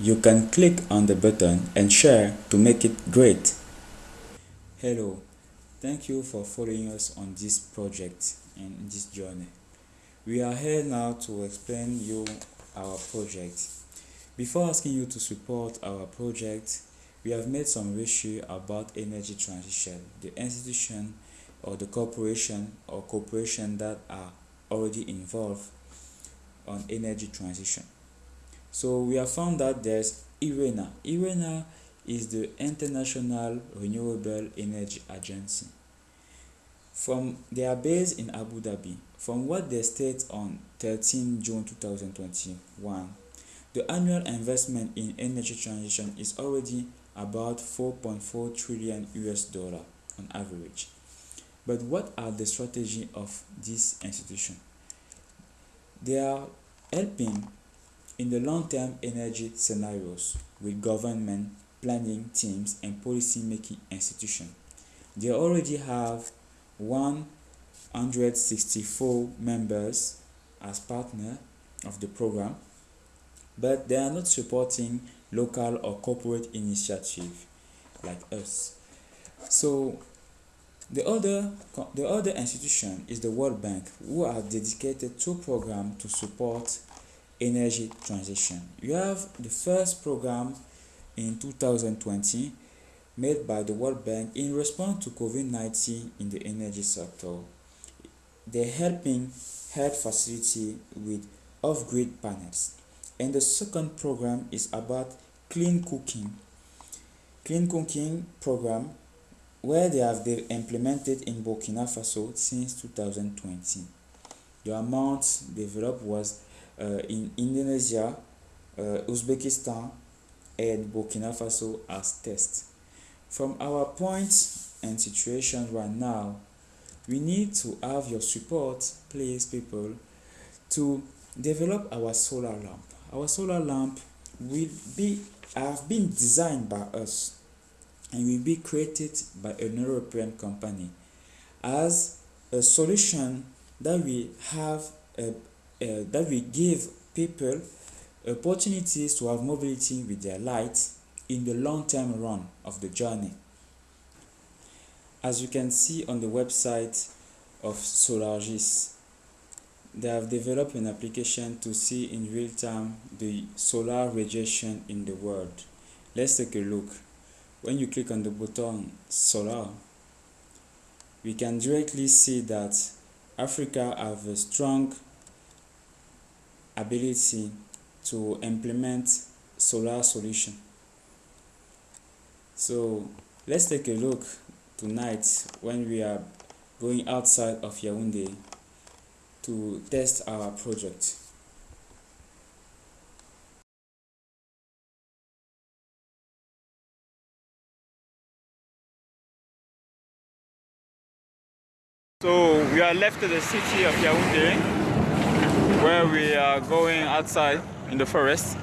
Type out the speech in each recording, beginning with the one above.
You can click on the button and share to make it great. Hello, thank you for following us on this project and this journey. We are here now to explain you our project. Before asking you to support our project, we have made some research about energy transition, the institution or the corporation or corporation that are already involved on energy transition. So we have found that there's IRENA. IRENA is the International Renewable Energy Agency. From they are based in Abu Dhabi. From what they state on 13 June 2021, the annual investment in energy transition is already about 4.4 trillion US dollar on average. But what are the strategy of this institution? They are helping in the long-term energy scenarios with government planning teams and policy-making institutions, they already have 164 members as partner of the program, but they are not supporting local or corporate initiative like us. So the other, the other institution is the World Bank, who are dedicated to program to support energy transition. You have the first program in 2020 made by the World Bank in response to COVID-19 in the energy sector. They're helping health facility with off-grid panels. And the second program is about clean cooking. Clean cooking program where they have been implemented in Burkina Faso since 2020. The amount developed was in Indonesia, Uzbekistan, and Burkina Faso as test. From our point and situation right now, we need to have your support, please, people, to develop our solar lamp. Our solar lamp will be have been designed by us and will be created by an European company as a solution that we have a uh, Uh, that will give people opportunities to have mobility with their light in the long-term run of the journey. As you can see on the website of Solargis, they have developed an application to see in real time the solar radiation in the world. Let's take a look. When you click on the button solar, we can directly see that Africa have a strong ability to implement solar solution. So let's take a look tonight when we are going outside of Yaoundé to test our project. So we are left to the city of Yaoundé where we are going outside in the forest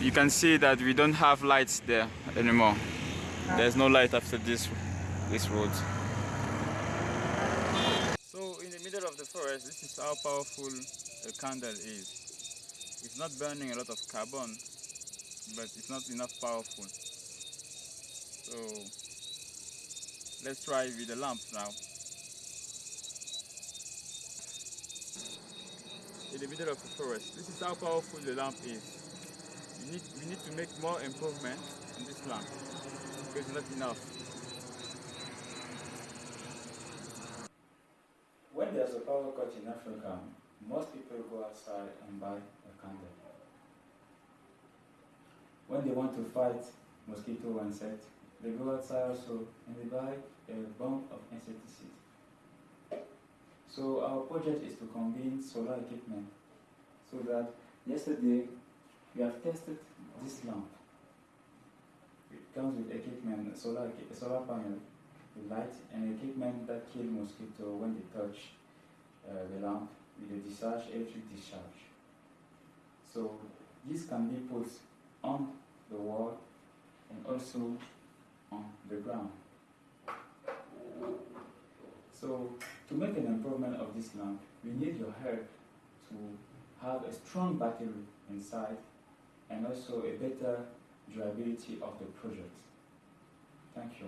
you can see that we don't have lights there anymore. There's no light after this this road. So in the middle of the forest this is how powerful a candle is. It's not burning a lot of carbon but it's not enough powerful. So let's try with the lamp now in the middle of the forest. This is how powerful the lamp is. We need, we need to make more improvement in this lamp because it's not enough. When there's a power cut in Africa, most people go outside and buy a candle. When they want to fight mosquito insect, they go outside also and they buy a bomb of insecticide. So our project is to combine solar equipment so that yesterday we have tested this lamp. It comes with equipment, solar, solar panel, the light, and equipment that kill mosquito when they touch uh, the lamp with a discharge, electric discharge. So this can be put on the wall and also on the ground. So to make an improvement of this lamp, we need your help to have a strong battery inside and also a better durability of the project. Thank you.